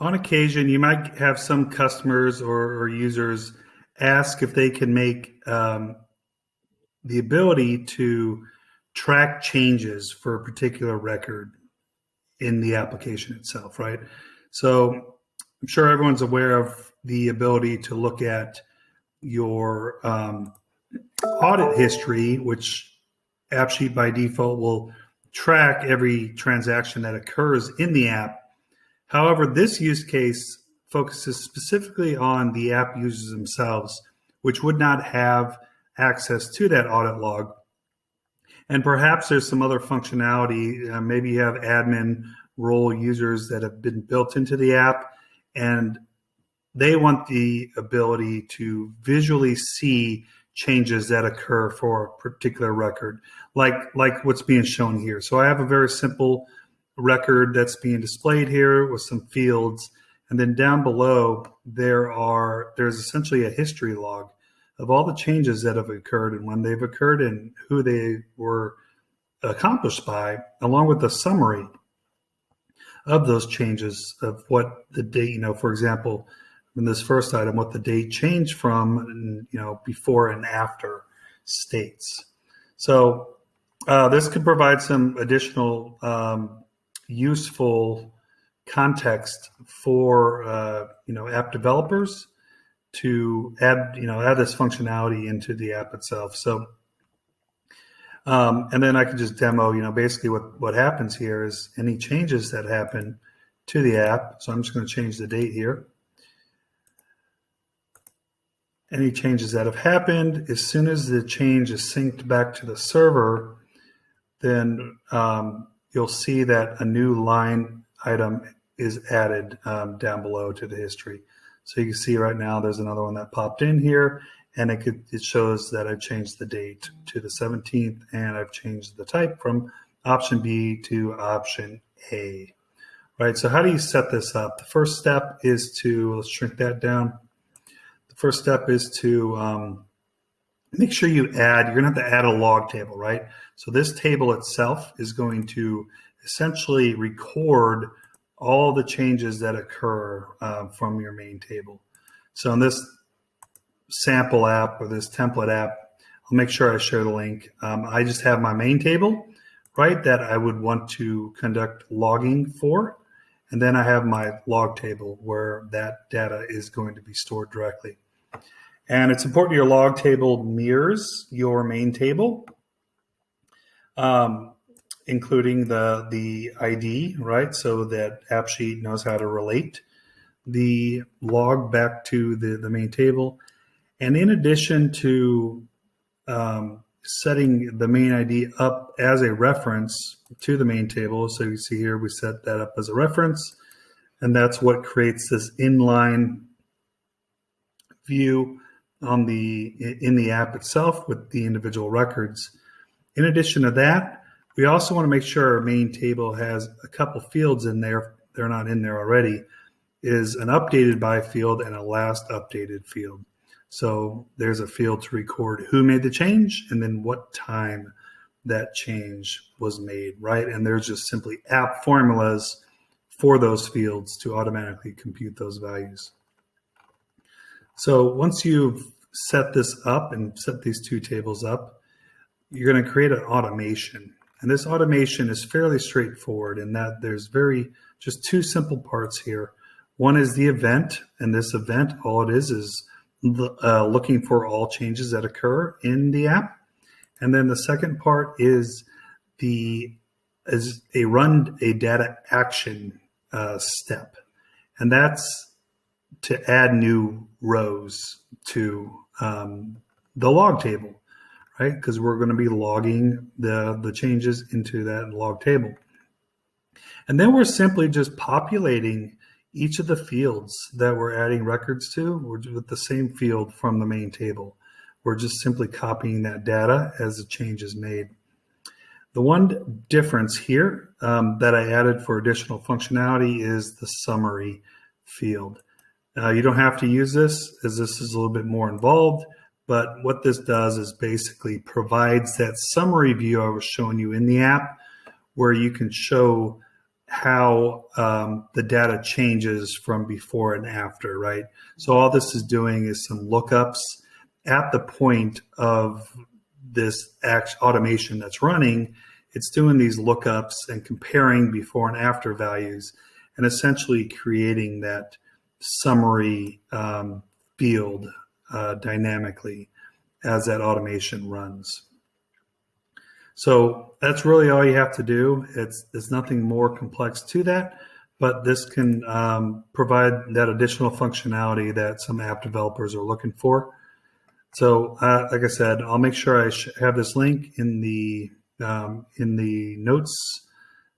On occasion, you might have some customers or, or users ask if they can make um, the ability to track changes for a particular record in the application itself, right? So I'm sure everyone's aware of the ability to look at your um, audit history, which AppSheet by default will track every transaction that occurs in the app. However, this use case focuses specifically on the app users themselves, which would not have access to that audit log. And perhaps there's some other functionality. Uh, maybe you have admin role users that have been built into the app and they want the ability to visually see changes that occur for a particular record, like like what's being shown here. So I have a very simple record that's being displayed here with some fields, and then down below there are there's essentially a history log of all the changes that have occurred and when they've occurred and who they were accomplished by, along with a summary of those changes of what the date, you know, for example, in this first item, what the date changed from, you know, before and after states. So uh, this could provide some additional um, useful context for, uh, you know, app developers to add, you know, add this functionality into the app itself. So, um, and then I can just demo, you know, basically what, what happens here is any changes that happen to the app. So I'm just going to change the date here any changes that have happened. As soon as the change is synced back to the server, then um, you'll see that a new line item is added um, down below to the history. So you can see right now there's another one that popped in here and it, could, it shows that I've changed the date to the 17th and I've changed the type from option B to option A. Right, so how do you set this up? The first step is to, let's shrink that down The first step is to um, make sure you add, you're gonna have to add a log table, right? So this table itself is going to essentially record all the changes that occur uh, from your main table. So in this sample app or this template app, I'll make sure I share the link. Um, I just have my main table, right, that I would want to conduct logging for. And then I have my log table where that data is going to be stored directly. And it's important your log table mirrors your main table, um, including the, the ID, right? So that AppSheet knows how to relate the log back to the, the main table. And in addition to um, setting the main ID up as a reference to the main table, so you see here, we set that up as a reference, and that's what creates this inline view on the in the app itself with the individual records. In addition to that, we also want to make sure our main table has a couple fields in there. They're not in there already. Is an updated by field and a last updated field. So there's a field to record who made the change and then what time that change was made, right? And there's just simply app formulas for those fields to automatically compute those values. So once you've set this up and set these two tables up, you're going to create an automation. And this automation is fairly straightforward in that there's very just two simple parts here. One is the event, and this event, all it is is uh, looking for all changes that occur in the app. And then the second part is the is a run a data action uh, step, and that's to add new rows to um, the log table, right? Because we're going to be logging the, the changes into that log table. And then we're simply just populating each of the fields that we're adding records to with the same field from the main table. We're just simply copying that data as the change is made. The one difference here um, that I added for additional functionality is the summary field. Uh, you don't have to use this as this is a little bit more involved, but what this does is basically provides that summary view I was showing you in the app where you can show how um, the data changes from before and after, right? So all this is doing is some lookups at the point of this automation that's running. It's doing these lookups and comparing before and after values and essentially creating that summary um, field uh, dynamically as that automation runs. So that's really all you have to do. It's there's nothing more complex to that, but this can um, provide that additional functionality that some app developers are looking for. So, uh, like I said, I'll make sure I have this link in the um, in the notes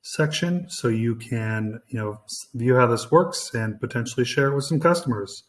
section so you can you know view how this works and potentially share it with some customers.